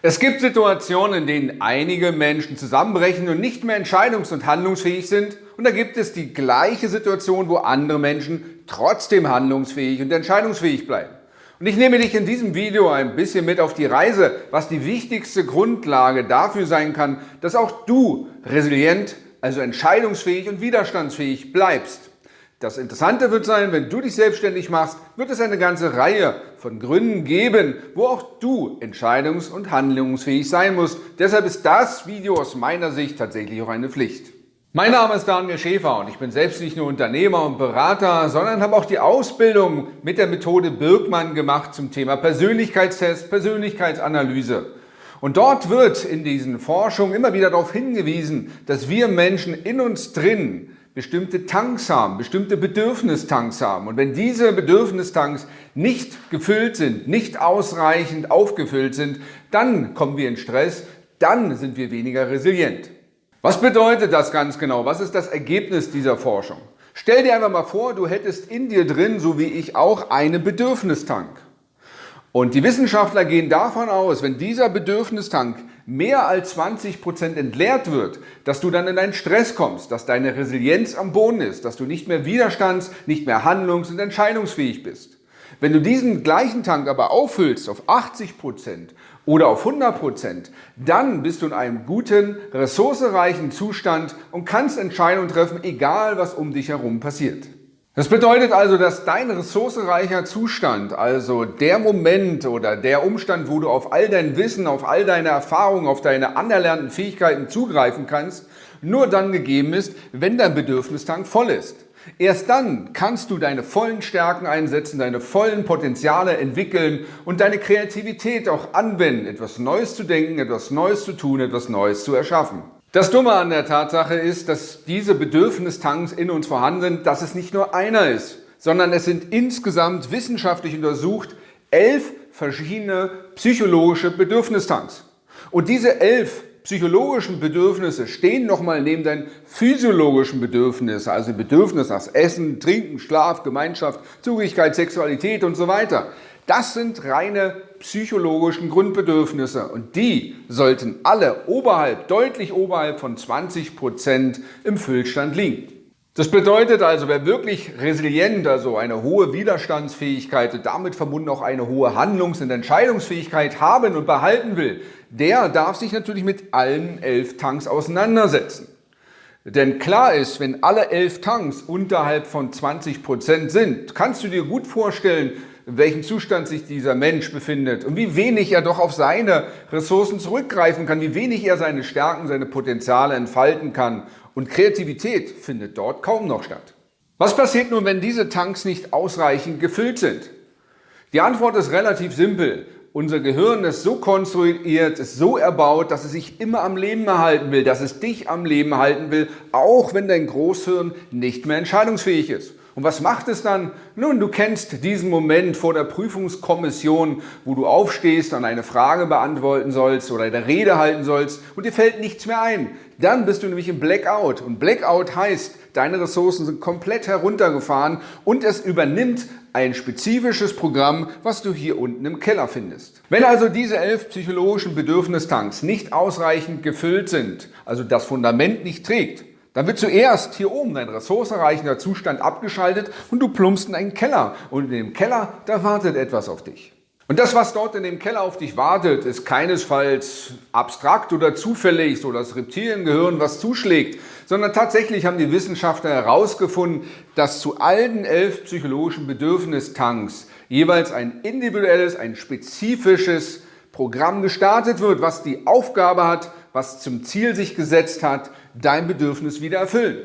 Es gibt Situationen, in denen einige Menschen zusammenbrechen und nicht mehr entscheidungs- und handlungsfähig sind. Und da gibt es die gleiche Situation, wo andere Menschen trotzdem handlungsfähig und entscheidungsfähig bleiben. Und ich nehme dich in diesem Video ein bisschen mit auf die Reise, was die wichtigste Grundlage dafür sein kann, dass auch du resilient, also entscheidungsfähig und widerstandsfähig bleibst. Das Interessante wird sein, wenn du dich selbstständig machst, wird es eine ganze Reihe von Gründen geben, wo auch du entscheidungs- und handlungsfähig sein musst. Deshalb ist das Video aus meiner Sicht tatsächlich auch eine Pflicht. Mein Name ist Daniel Schäfer und ich bin selbst nicht nur Unternehmer und Berater, sondern habe auch die Ausbildung mit der Methode Birkmann gemacht zum Thema Persönlichkeitstest, Persönlichkeitsanalyse. Und dort wird in diesen Forschungen immer wieder darauf hingewiesen, dass wir Menschen in uns drin bestimmte Tanks haben, bestimmte Bedürfnistanks haben. Und wenn diese Bedürfnistanks nicht gefüllt sind, nicht ausreichend aufgefüllt sind, dann kommen wir in Stress, dann sind wir weniger resilient. Was bedeutet das ganz genau? Was ist das Ergebnis dieser Forschung? Stell dir einfach mal vor, du hättest in dir drin, so wie ich auch, einen Bedürfnistank. Und die Wissenschaftler gehen davon aus, wenn dieser Bedürfnistank mehr als 20 Prozent entleert wird, dass du dann in einen Stress kommst, dass deine Resilienz am Boden ist, dass du nicht mehr widerstands-, nicht mehr handlungs- und entscheidungsfähig bist. Wenn du diesen gleichen Tank aber auffüllst auf 80 Prozent oder auf 100%, Prozent, dann bist du in einem guten, ressourcereichen Zustand und kannst Entscheidungen treffen, egal was um dich herum passiert. Das bedeutet also, dass dein ressourcereicher Zustand, also der Moment oder der Umstand, wo du auf all dein Wissen, auf all deine Erfahrungen, auf deine anerlernten Fähigkeiten zugreifen kannst, nur dann gegeben ist, wenn dein Bedürfnistank voll ist. Erst dann kannst du deine vollen Stärken einsetzen, deine vollen Potenziale entwickeln und deine Kreativität auch anwenden, etwas Neues zu denken, etwas Neues zu tun, etwas Neues zu erschaffen. Das Dumme an der Tatsache ist, dass diese Bedürfnistanks in uns vorhanden sind, dass es nicht nur einer ist, sondern es sind insgesamt wissenschaftlich untersucht elf verschiedene psychologische Bedürfnistanks. Und diese elf psychologischen Bedürfnisse stehen nochmal neben deinen physiologischen Bedürfnissen, also Bedürfnisse nach Essen, Trinken, Schlaf, Gemeinschaft, Zugehörigkeit, Sexualität und so weiter. Das sind reine psychologischen Grundbedürfnisse und die sollten alle oberhalb, deutlich oberhalb von 20 Prozent im Füllstand liegen. Das bedeutet also, wer wirklich resilient, also eine hohe Widerstandsfähigkeit und damit verbunden auch eine hohe Handlungs- und Entscheidungsfähigkeit haben und behalten will, der darf sich natürlich mit allen elf Tanks auseinandersetzen. Denn klar ist, wenn alle elf Tanks unterhalb von 20 Prozent sind, kannst du dir gut vorstellen, in welchem Zustand sich dieser Mensch befindet und wie wenig er doch auf seine Ressourcen zurückgreifen kann, wie wenig er seine Stärken, seine Potenziale entfalten kann. Und Kreativität findet dort kaum noch statt. Was passiert nun, wenn diese Tanks nicht ausreichend gefüllt sind? Die Antwort ist relativ simpel. Unser Gehirn ist so konstruiert, ist so erbaut, dass es sich immer am Leben erhalten will, dass es dich am Leben halten will, auch wenn dein Großhirn nicht mehr entscheidungsfähig ist. Und was macht es dann? Nun, du kennst diesen Moment vor der Prüfungskommission, wo du aufstehst und eine Frage beantworten sollst oder eine Rede halten sollst und dir fällt nichts mehr ein. Dann bist du nämlich im Blackout. Und Blackout heißt, deine Ressourcen sind komplett heruntergefahren und es übernimmt ein spezifisches Programm, was du hier unten im Keller findest. Wenn also diese elf psychologischen Bedürfnistanks nicht ausreichend gefüllt sind, also das Fundament nicht trägt, dann wird zuerst hier oben dein ressourcenreichender Zustand abgeschaltet und du plumpst in einen Keller. Und in dem Keller, da wartet etwas auf dich. Und das, was dort in dem Keller auf dich wartet, ist keinesfalls abstrakt oder zufällig, so das Reptiliengehirn, was zuschlägt, sondern tatsächlich haben die Wissenschaftler herausgefunden, dass zu allen elf psychologischen Bedürfnistanks jeweils ein individuelles, ein spezifisches Programm gestartet wird, was die Aufgabe hat, was zum Ziel sich gesetzt hat, dein Bedürfnis wieder erfüllen.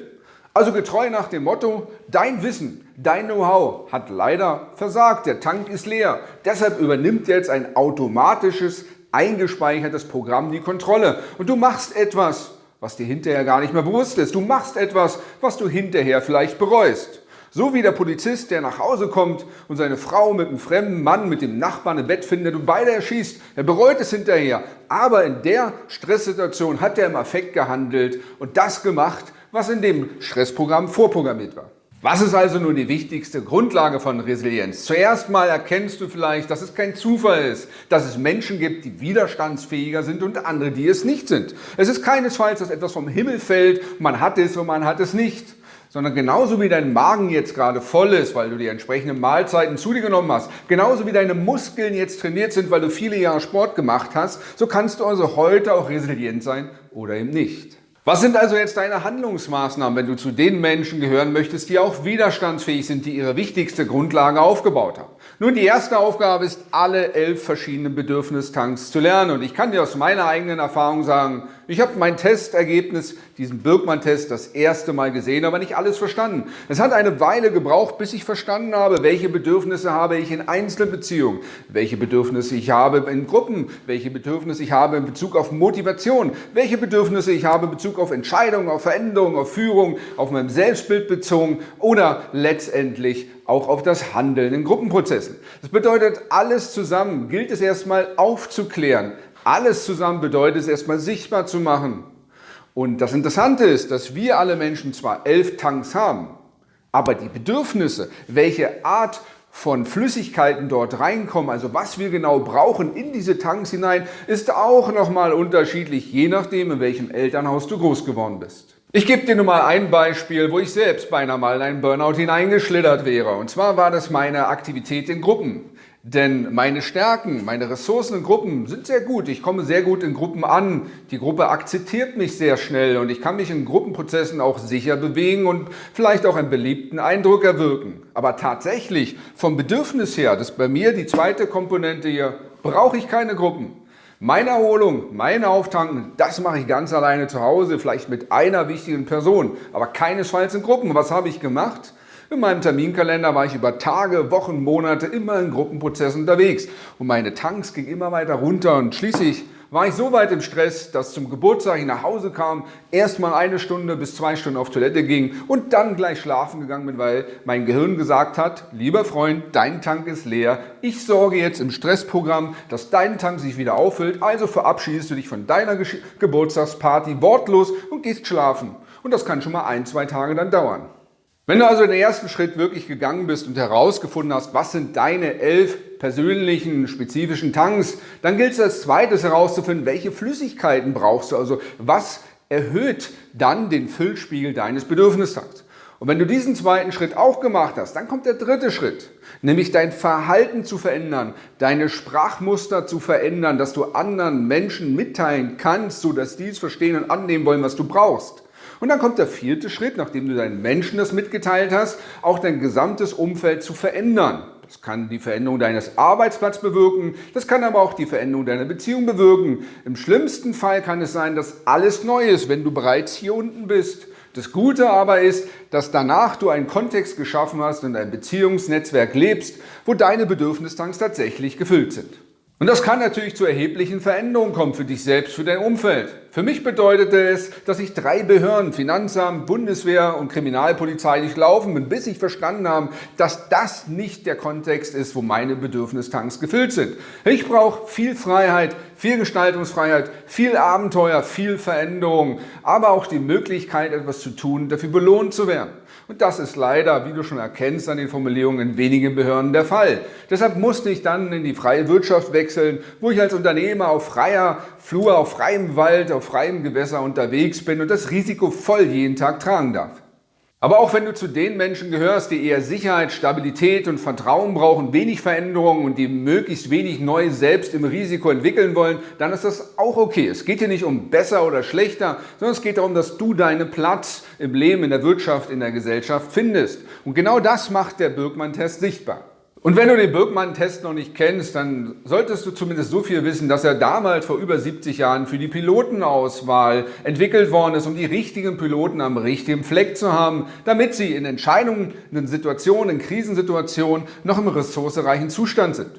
Also getreu nach dem Motto, dein Wissen, dein Know-how hat leider versagt, der Tank ist leer. Deshalb übernimmt jetzt ein automatisches, eingespeichertes Programm die Kontrolle. Und du machst etwas, was dir hinterher gar nicht mehr bewusst ist. Du machst etwas, was du hinterher vielleicht bereust. So wie der Polizist, der nach Hause kommt und seine Frau mit einem fremden Mann, mit dem Nachbarn im Bett findet und beide erschießt. Er bereut es hinterher. Aber in der Stresssituation hat er im Affekt gehandelt und das gemacht, was in dem Stressprogramm vorprogrammiert war. Was ist also nun die wichtigste Grundlage von Resilienz? Zuerst mal erkennst du vielleicht, dass es kein Zufall ist, dass es Menschen gibt, die widerstandsfähiger sind und andere, die es nicht sind. Es ist keinesfalls, dass etwas vom Himmel fällt, man hat es und man hat es nicht sondern genauso wie dein Magen jetzt gerade voll ist, weil du die entsprechenden Mahlzeiten zu dir genommen hast, genauso wie deine Muskeln jetzt trainiert sind, weil du viele Jahre Sport gemacht hast, so kannst du also heute auch resilient sein oder eben nicht. Was sind also jetzt deine Handlungsmaßnahmen, wenn du zu den Menschen gehören möchtest, die auch widerstandsfähig sind, die ihre wichtigste Grundlage aufgebaut haben? Nun, die erste Aufgabe ist, alle elf verschiedenen Bedürfnistanks zu lernen. Und ich kann dir aus meiner eigenen Erfahrung sagen, ich habe mein Testergebnis, diesen Birkmann-Test, das erste Mal gesehen, aber nicht alles verstanden. Es hat eine Weile gebraucht, bis ich verstanden habe, welche Bedürfnisse habe ich in Einzelbeziehungen, welche Bedürfnisse ich habe in Gruppen, welche Bedürfnisse ich habe in Bezug auf Motivation, welche Bedürfnisse ich habe in Bezug auf Entscheidungen, auf Veränderungen, auf Führung, auf mein Selbstbild bezogen oder letztendlich auch auf das Handeln in Gruppenprozessen. Das bedeutet, alles zusammen gilt es erstmal aufzuklären, alles zusammen bedeutet es erstmal sichtbar zu machen. Und das Interessante ist, dass wir alle Menschen zwar elf Tanks haben, aber die Bedürfnisse, welche Art von Flüssigkeiten dort reinkommen, also was wir genau brauchen in diese Tanks hinein, ist auch nochmal unterschiedlich, je nachdem, in welchem Elternhaus du groß geworden bist. Ich gebe dir nur mal ein Beispiel, wo ich selbst beinahe mal in einen Burnout hineingeschlittert wäre. Und zwar war das meine Aktivität in Gruppen. Denn meine Stärken, meine Ressourcen in Gruppen sind sehr gut. Ich komme sehr gut in Gruppen an. Die Gruppe akzeptiert mich sehr schnell und ich kann mich in Gruppenprozessen auch sicher bewegen und vielleicht auch einen beliebten Eindruck erwirken. Aber tatsächlich vom Bedürfnis her, das ist bei mir die zweite Komponente hier, brauche ich keine Gruppen. Meine Erholung, mein Auftanken, das mache ich ganz alleine zu Hause, vielleicht mit einer wichtigen Person, aber keinesfalls in Gruppen. Was habe ich gemacht? In meinem Terminkalender war ich über Tage, Wochen, Monate immer in Gruppenprozessen unterwegs und meine Tanks gingen immer weiter runter und schließlich war ich so weit im Stress, dass zum Geburtstag ich nach Hause kam, erst mal eine Stunde bis zwei Stunden auf Toilette ging und dann gleich schlafen gegangen bin, weil mein Gehirn gesagt hat, lieber Freund, dein Tank ist leer. Ich sorge jetzt im Stressprogramm, dass dein Tank sich wieder auffüllt, also verabschiedest du dich von deiner Geburtstagsparty wortlos und gehst schlafen. Und das kann schon mal ein, zwei Tage dann dauern. Wenn du also den ersten Schritt wirklich gegangen bist und herausgefunden hast, was sind deine elf persönlichen, spezifischen Tanks, dann gilt es als zweites herauszufinden, welche Flüssigkeiten brauchst du, also was erhöht dann den Füllspiegel deines Bedürfnistanks. Und wenn du diesen zweiten Schritt auch gemacht hast, dann kommt der dritte Schritt, nämlich dein Verhalten zu verändern, deine Sprachmuster zu verändern, dass du anderen Menschen mitteilen kannst, sodass die es verstehen und annehmen wollen, was du brauchst. Und dann kommt der vierte Schritt, nachdem du deinen Menschen das mitgeteilt hast, auch dein gesamtes Umfeld zu verändern. Das kann die Veränderung deines Arbeitsplatzes bewirken, das kann aber auch die Veränderung deiner Beziehung bewirken. Im schlimmsten Fall kann es sein, dass alles neu ist, wenn du bereits hier unten bist. Das Gute aber ist, dass danach du einen Kontext geschaffen hast und ein Beziehungsnetzwerk lebst, wo deine Bedürfnistanks tatsächlich gefüllt sind. Und das kann natürlich zu erheblichen Veränderungen kommen für dich selbst, für dein Umfeld. Für mich bedeutete es, dass ich drei Behörden, Finanzamt, Bundeswehr und Kriminalpolizei durchlaufen bin, bis ich verstanden habe, dass das nicht der Kontext ist, wo meine Bedürfnistanks gefüllt sind. Ich brauche viel Freiheit, viel Gestaltungsfreiheit, viel Abenteuer, viel Veränderung, aber auch die Möglichkeit, etwas zu tun, dafür belohnt zu werden. Und das ist leider, wie du schon erkennst, an den Formulierungen in wenigen Behörden der Fall. Deshalb musste ich dann in die freie Wirtschaft wechseln, wo ich als Unternehmer auf freier Flur, auf freiem Wald, auf freiem Gewässer unterwegs bin und das Risiko voll jeden Tag tragen darf. Aber auch wenn du zu den Menschen gehörst, die eher Sicherheit, Stabilität und Vertrauen brauchen, wenig Veränderungen und die möglichst wenig neu selbst im Risiko entwickeln wollen, dann ist das auch okay. Es geht hier nicht um besser oder schlechter, sondern es geht darum, dass du deinen Platz im Leben, in der Wirtschaft, in der Gesellschaft findest. Und genau das macht der Birkmann-Test sichtbar. Und wenn du den Birkmann-Test noch nicht kennst, dann solltest du zumindest so viel wissen, dass er damals vor über 70 Jahren für die Pilotenauswahl entwickelt worden ist, um die richtigen Piloten am richtigen Fleck zu haben, damit sie in entscheidenden Situationen, in Krisensituationen noch im ressourcereichen Zustand sind.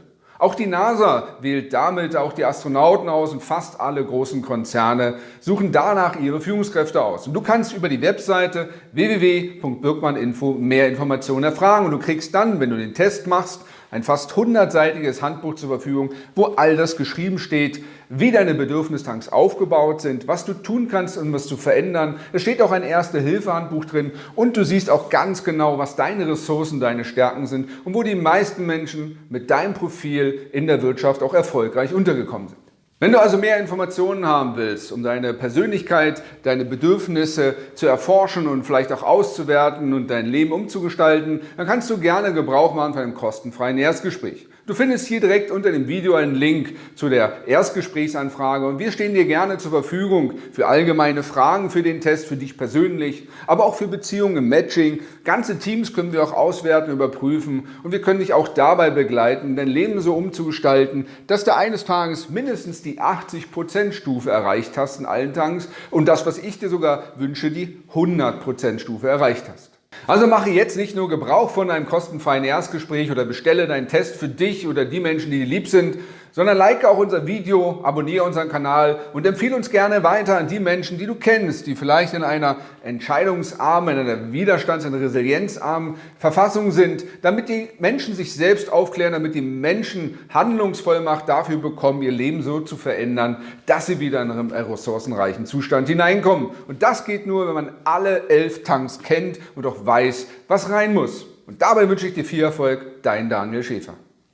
Auch die NASA wählt damit auch die Astronauten aus und fast alle großen Konzerne suchen danach ihre Führungskräfte aus. Und du kannst über die Webseite www.birkmanninfo mehr Informationen erfragen und du kriegst dann, wenn du den Test machst, ein fast hundertseitiges Handbuch zur Verfügung, wo all das geschrieben steht, wie deine Bedürfnistanks aufgebaut sind, was du tun kannst, um was zu verändern. Da steht auch ein Erste-Hilfe-Handbuch drin und du siehst auch ganz genau, was deine Ressourcen, deine Stärken sind und wo die meisten Menschen mit deinem Profil in der Wirtschaft auch erfolgreich untergekommen sind. Wenn du also mehr Informationen haben willst, um deine Persönlichkeit, deine Bedürfnisse zu erforschen und vielleicht auch auszuwerten und dein Leben umzugestalten, dann kannst du gerne Gebrauch machen von einem kostenfreien Erstgespräch. Du findest hier direkt unter dem Video einen Link zu der Erstgesprächsanfrage und wir stehen dir gerne zur Verfügung für allgemeine Fragen für den Test, für dich persönlich, aber auch für Beziehungen im Matching. Ganze Teams können wir auch auswerten, überprüfen und wir können dich auch dabei begleiten, dein Leben so umzugestalten, dass du eines Tages mindestens die 80% Stufe erreicht hast in allen Tanks und das, was ich dir sogar wünsche, die 100% Stufe erreicht hast. Also mache jetzt nicht nur Gebrauch von einem kostenfreien Erstgespräch oder bestelle deinen Test für dich oder die Menschen, die dir lieb sind, sondern like auch unser Video, abonniere unseren Kanal und empfehle uns gerne weiter an die Menschen, die du kennst, die vielleicht in einer entscheidungsarmen, in einer widerstands- und resilienzarmen Verfassung sind, damit die Menschen sich selbst aufklären, damit die Menschen Handlungsvollmacht dafür bekommen, ihr Leben so zu verändern, dass sie wieder in einen ressourcenreichen Zustand hineinkommen. Und das geht nur, wenn man alle elf Tanks kennt und auch weiß, was rein muss. Und dabei wünsche ich dir viel Erfolg, dein Daniel Schäfer.